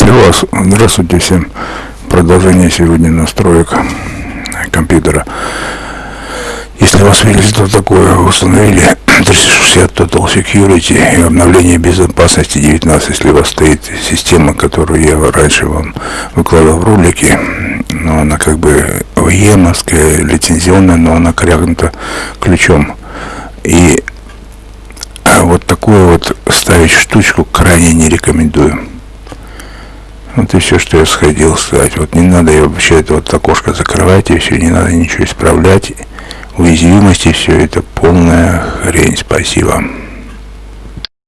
У вас, здравствуйте всем, продолжение сегодня настроек компьютера. Если вас что такое установили 360 Total Security и обновление безопасности 19, если у вас стоит система, которую я раньше вам выкладывал в ролике, но она как бы ОЕМовская, лицензионная, но она крякнута ключом. И вот такую вот ставить штучку крайне не рекомендую. Вот и все, что я сходил сказать. Вот не надо я вообще это вот окошко закрывать и все, не надо ничего исправлять. Уязвимости все это полная хрень. Спасибо.